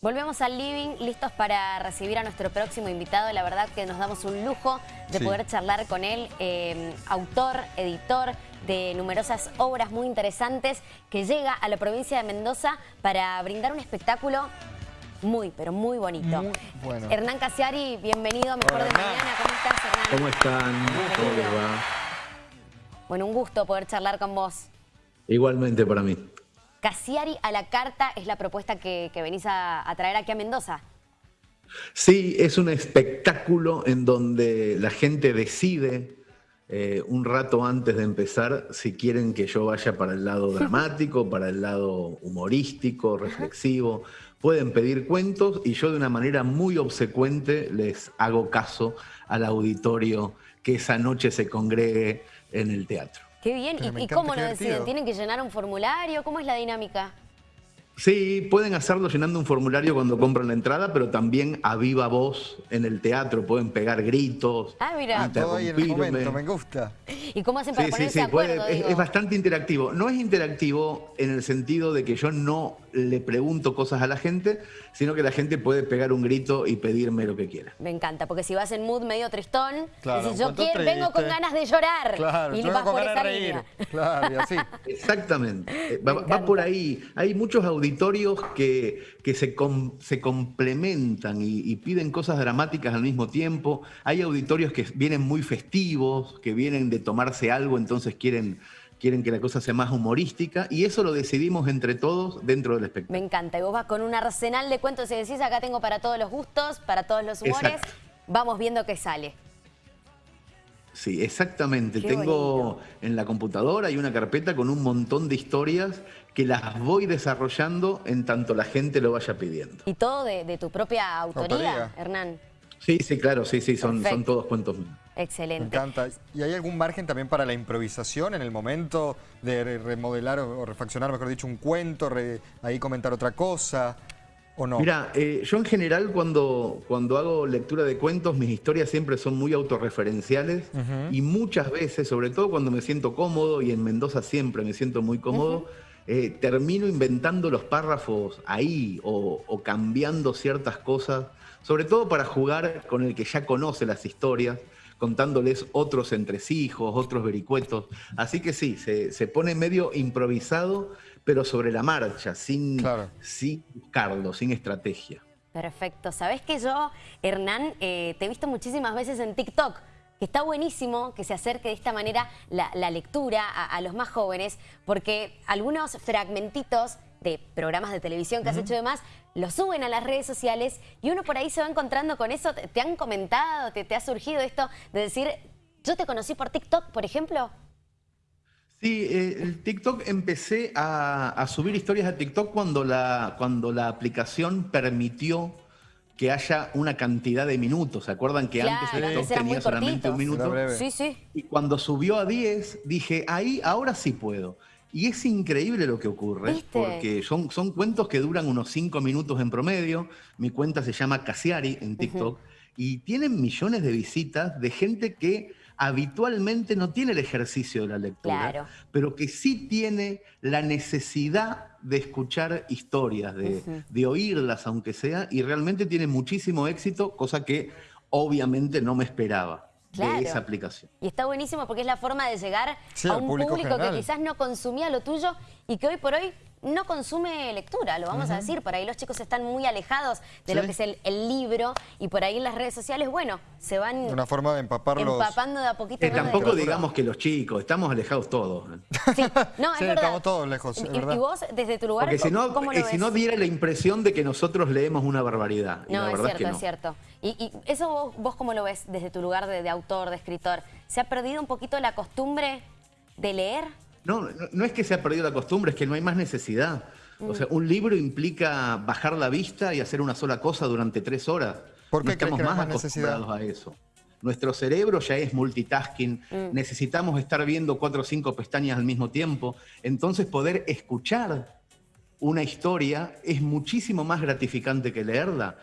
Volvemos al living, listos para recibir a nuestro próximo invitado. La verdad que nos damos un lujo de poder charlar con él, eh, autor, editor de numerosas obras muy interesantes, que llega a la provincia de Mendoza para brindar un espectáculo muy, pero muy bonito. bueno. Hernán Casiari, bienvenido a Mejor de Mañana. ¿Cómo estás, Hernán? ¿Cómo están? ¿Cómo les va? Bueno, un gusto poder charlar con vos. Igualmente para mí. Casiari a la carta es la propuesta que, venís a, traer aquí a Mendoza. Sí, es un espectáculo en donde la gente decide eh, un rato antes de empezar si quieren que yo vaya para el lado dramático, para el lado humorístico, reflexivo. Pueden pedir cuentos y yo de una manera muy obsecuente les hago caso al auditorio que esa noche se congregue en el teatro. Qué bien. ¿Y, cómo lo deciden? ¿Tienen que llenar un formulario? ¿Cómo es la dinámica? Sí, pueden hacerlo llenando un formulario cuando compran la entrada, pero también a viva voz en el teatro. Pueden pegar gritos, Ah, mira. Todo ahí en el momento, me gusta. ¿Y cómo hacen para ponerse de acuerdo? es, bastante interactivo. No es interactivo en el sentido de que yo no le pregunto cosas a la gente, sino que la gente puede pegar un grito y pedirme lo que quiera. Me encanta, porque si vas en mood medio tristón, claro, yo quiero, vengo con ganas de llorar. Claro, y vas con ganas de reír. Claro, y así. Exactamente. Va, por ahí. Hay muchos auditorios que, que se, se complementan y, y piden cosas dramáticas al mismo tiempo. Hay auditorios que vienen muy festivos, que vienen de tomarse algo, entonces quieren quieren que la cosa sea más humorística y eso lo decidimos entre todos dentro del espectáculo. Me encanta, y vos vas con un arsenal de cuentos y decís, acá tengo para todos los gustos, para todos los humores, vamos viendo qué sale. Sí, exactamente. Tengo en la computadora hay una carpeta con un montón de historias que las voy desarrollando en tanto la gente lo vaya pidiendo. ¿Y todo de, tu propia autoría, Hernán? Sí, sí, claro, sí, sí, son, son todos cuentos míos. Excelente. Me encanta. ¿Y hay algún margen también para la improvisación en el momento de remodelar o refaccionar, mejor dicho, un cuento, ahí comentar otra cosa? ¿O no? Mira, eh, yo en general cuando, cuando hago lectura de cuentos, mis historias siempre son muy autorreferenciales y muchas veces, sobre todo cuando me siento cómodo, y en Mendoza siempre me siento muy cómodo, eh, termino inventando los párrafos ahí o, o cambiando ciertas cosas, sobre todo para jugar con el que ya conoce las historias contándoles otros entresijos, otros vericuetos. Así que sí, se, pone medio improvisado, pero sobre la marcha, sin, sin buscarlo, sin estrategia. Perfecto. Sabes que yo, Hernán, eh, te he visto muchísimas veces en TikTok que está buenísimo que se acerque de esta manera la, lectura a, los más jóvenes, porque algunos fragmentitos de programas de televisión que has hecho demás, lo suben a las redes sociales y uno por ahí se va encontrando con eso. ¿Te, han comentado, te, te, ha surgido esto de decir, yo te conocí por TikTok, por ejemplo? Sí, eh, el TikTok empecé a, subir historias a TikTok cuando la, cuando la aplicación permitió que haya una cantidad de minutos. ¿Se acuerdan que antes el TikTok tenía solamente un minuto? Sí, sí. Y cuando subió a 10, dije, ahí, ahora sí puedo. Y es increíble lo que ocurre, porque son, son cuentos que duran unos cinco minutos en promedio. Mi cuenta se llama Casiari en TikTok y tienen millones de visitas de gente que habitualmente no tiene el ejercicio de la lectura, pero que sí tiene la necesidad de escuchar historias, de, de oírlas aunque sea, y realmente tiene muchísimo éxito, cosa que obviamente no me esperaba de esa aplicación. Y está buenísimo porque es la forma de llegar a un público, que quizás no consumía lo tuyo y que hoy por hoy no consume lectura, lo vamos a decir. Por ahí los chicos están muy alejados de lo que es el, libro y por ahí en las redes sociales, bueno, se van Una forma de empaparlos. empapando de a poquito. Eh, tampoco digamos que los chicos, estamos alejados todos. Sí, no, es estamos todos lejos, y, vos, desde tu lugar, Porque si no, ¿cómo lo eh, si no diera la impresión de que nosotros leemos una barbaridad. no, es cierto, es, cierto. Y, eso vos, vos, cómo lo ves desde tu lugar de, de autor, de escritor. ¿Se ha perdido un poquito la costumbre de leer? No, no, es que se ha perdido la costumbre, es que no hay más necesidad. O sea, un libro implica bajar la vista y hacer una sola cosa durante tres horas. ¿Por qué estamos más, acostumbrados a eso. Nuestro cerebro ya es multitasking, mm. necesitamos estar viendo cuatro o cinco pestañas al mismo tiempo. Entonces poder escuchar una historia es muchísimo más gratificante que leerla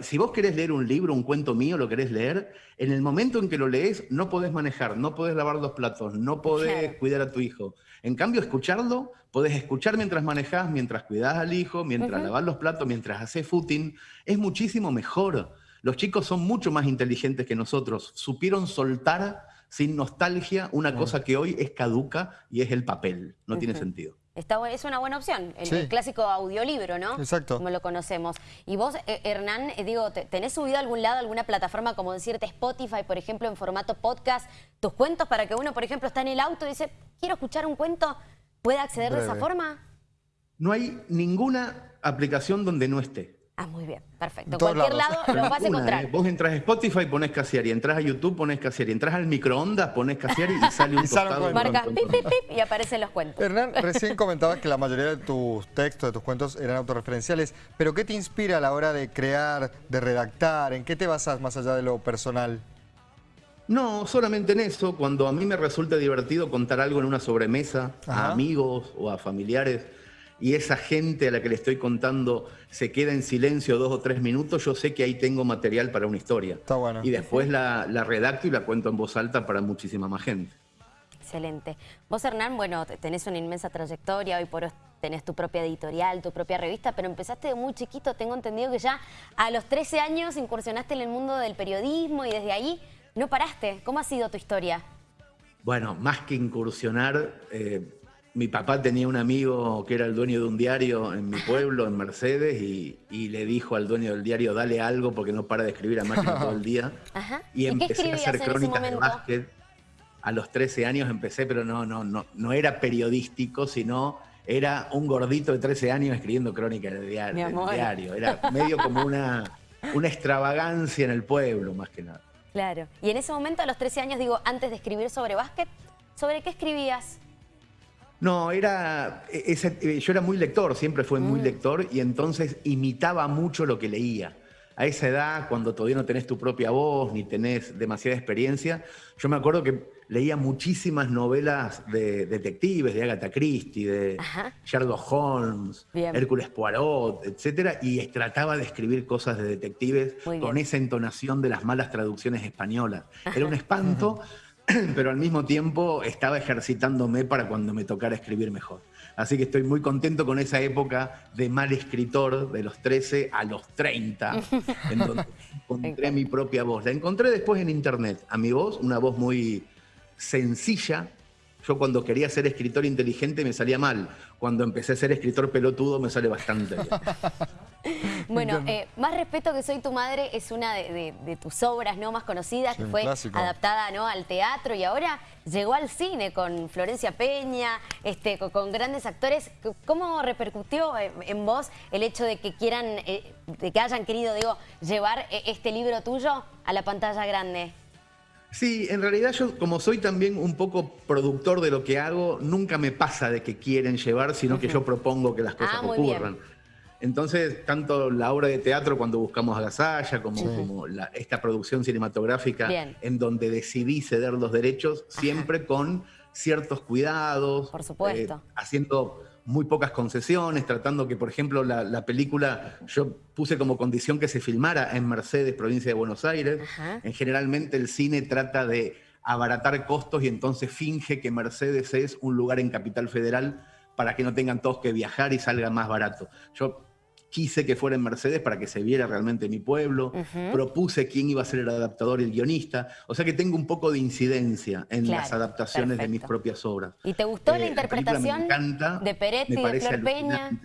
si vos querés leer un libro, un cuento mío, lo querés leer, en el momento en que lo lees no podés manejar, no podés lavar los platos, no podés cuidar a tu hijo. En cambio, escucharlo, podés escuchar mientras manejas, mientras cuidas al hijo, mientras lavas los platos, mientras haces footing, es muchísimo mejor. Los chicos son mucho más inteligentes que nosotros, supieron soltar sin nostalgia una cosa que hoy es caduca y es el papel, no tiene sentido es una buena opción, el, clásico audiolibro, ¿no? Exacto. Como lo conocemos. Y vos, eh, Hernán, eh, digo, ¿tenés subido a algún lado alguna plataforma como decirte Spotify, por ejemplo, en formato podcast, tus cuentos para que uno, por ejemplo, está en el auto y dice, quiero escuchar un cuento, ¿puede acceder de esa forma? No hay ninguna aplicación donde no esté. Ah, muy bien, perfecto. Cualquier lado lo vas a encontrar. ¿eh? Vos entras a Spotify, pones Casiari, entras a YouTube, pones Casiari, entras al microondas, pones Casiari y sale un tostado. Marcas pip, pip, pip y aparecen los cuentos. Hernán, recién comentabas que la mayoría de tus textos, de tus cuentos eran autorreferenciales, pero ¿qué te inspira a la hora de crear, de redactar? ¿En qué te basas más allá de lo personal? No, solamente en eso. Cuando a mí me resulta divertido contar algo en una sobremesa a amigos o a familiares, y esa gente a la que le estoy contando se queda en silencio dos o tres minutos, yo sé que ahí tengo material para una historia. Está bueno. Y después la, redacto y la cuento en voz alta para muchísima más gente. Excelente. Vos, Hernán, bueno, tenés una inmensa trayectoria, hoy por hoy tenés tu propia editorial, tu propia revista, pero empezaste de muy chiquito, tengo entendido que ya a los 13 años incursionaste en el mundo del periodismo y desde ahí no paraste. ¿Cómo ha sido tu historia? Bueno, más que incursionar, eh, mi papá tenía un amigo que era el dueño de un diario en mi pueblo, en Mercedes, y, le dijo al dueño del diario, dale algo porque no para de escribir a máquina todo el día. Y, empecé a hacer crónicas de básquet. A los 13 años empecé, pero no, no, no, no era periodístico, sino era un gordito de 13 años escribiendo crónicas de diario. diario. Era medio como una, una extravagancia en el pueblo, más que nada. Claro. Y en ese momento, a los 13 años, digo, antes de escribir sobre básquet, ¿sobre qué escribías? No, era, e, eh, yo era muy lector, siempre fui muy mm. lector y entonces imitaba mucho lo que leía. A esa edad, cuando todavía no tenés tu propia voz ni tenés demasiada experiencia, yo me acuerdo que leía muchísimas novelas de detectives, de Agatha Christie, de Sherlock Holmes, Hércules Poirot, etc. Y trataba de escribir cosas de detectives con esa entonación de las malas traducciones españolas. Era un espanto. pero al mismo tiempo estaba ejercitándome para cuando me tocara escribir mejor. Así que estoy muy contento con esa época de mal escritor, de los 13 a los 30, en donde encontré mi propia voz. La encontré después en internet, a mi voz, una voz muy sencilla. Yo cuando quería ser escritor inteligente me salía mal. Cuando empecé a ser escritor pelotudo me sale bastante bien. Bueno, eh, Más respeto que soy tu madre es una de, tus obras no más conocidas, que fue adaptada ¿no? al teatro y ahora llegó al cine con Florencia Peña, este, con, grandes actores. ¿Cómo repercutió en, vos el hecho de que quieran, eh, de que hayan querido, digo, llevar eh, este libro tuyo a la pantalla grande? Sí, en realidad yo como soy también un poco productor de lo que hago, nunca me pasa de que quieren llevar, sino que yo propongo que las cosas ah, ocurran. Entonces, tanto la obra de teatro cuando buscamos a Gasalla, como, como esta producción cinematográfica en donde decidí ceder los derechos, siempre con ciertos cuidados. Por supuesto. Eh, haciendo muy pocas concesiones, tratando que, por ejemplo, la, película, yo puse como condición que se filmara en Mercedes, provincia de Buenos Aires. En generalmente el cine trata de abaratar costos y entonces finge que Mercedes es un lugar en Capital Federal para que no tengan todos que viajar y salga más barato. Yo quise que fuera en Mercedes para que se viera realmente mi pueblo, propuse quién iba a ser el adaptador y el guionista, o sea que tengo un poco de incidencia en las adaptaciones de mis propias obras. ¿Y te gustó la eh, interpretación de Peretti, y de Flor Peña?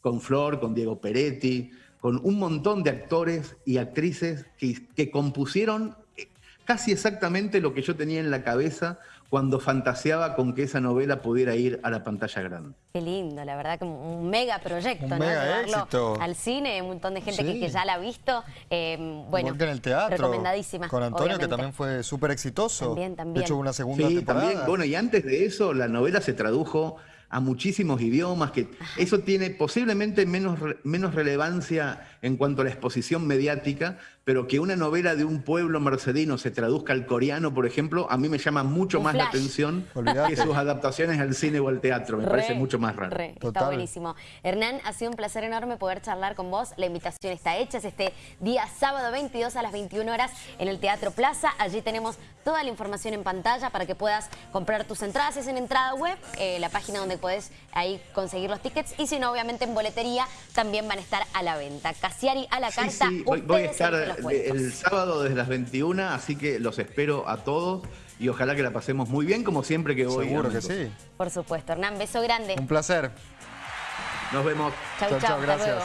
Con Flor, con Diego Peretti, con un montón de actores y actrices que, que compusieron eh, casi exactamente lo que yo tenía en la cabeza cuando fantaseaba con que esa novela pudiera ir a la pantalla grande. Qué lindo, la verdad que un mega proyecto, un ¿no? Mega éxito. al cine, un montón de gente que, ya la ha visto. Eh, bueno, en el teatro. Recomendadísima. Con Antonio, que también fue súper exitoso. También, también. De hecho, una segunda sí, También. Bueno, y antes de eso, la novela se tradujo a muchísimos idiomas, que eso tiene posiblemente menos, menos relevancia en cuanto a la exposición mediática, pero que una novela de un pueblo mercedino se traduzca al coreano, por ejemplo, a mí me llama mucho Un más la atención Olvidate. que sus adaptaciones al cine o al teatro. Me Re, parece mucho más raro. re, está Total. buenísimo. Hernán, ha sido un placer enorme poder charlar con vos. La invitación está hecha. Es este día sábado 22 a las 21 horas en el Teatro Plaza. Allí tenemos toda la información en pantalla para que puedas comprar tus entradas. Es en entrada web, eh, la página donde puedes ahí conseguir los tickets. Y si no, obviamente en boletería también van a estar a la venta. Casiari a la Sí, carta. sí, voy, voy a estar el sábado desde las 21, así que los espero a todos y ojalá que la pasemos muy bien, como siempre que voy. Seguro que sí. Por supuesto. Hernán, beso grande. Un placer. Nos vemos. Chau, Chau, chau, chau, hasta gracias. luego.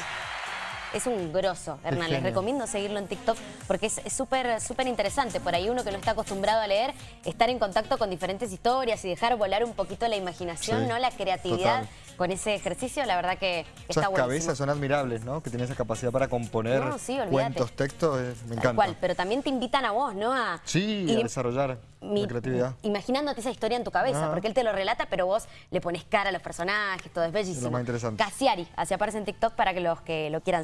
Es un grosso, Hernán. Les recomiendo seguirlo en TikTok porque es es súper súper interesante. Por ahí uno que no está acostumbrado a leer, estar en contacto con diferentes historias y dejar volar un poquito la imaginación, Sí, ¿no? La creatividad total. Con ese ejercicio, la verdad que está Esas buenísimo. cabezas son admirables, ¿no? Que tiene esa capacidad para componer No, sí, cuentos, textos, eh, me encanta. cual, pero también te invitan a vos, ¿no? A Sí, ir a desarrollar mi- la creatividad. Imaginándote esa historia en tu cabeza, Ah. porque él te lo relata, pero vos le pones cara a los personajes, todo es bellísimo. más interesante. Casiari, así aparece en TikTok para que los que lo quieran seguir.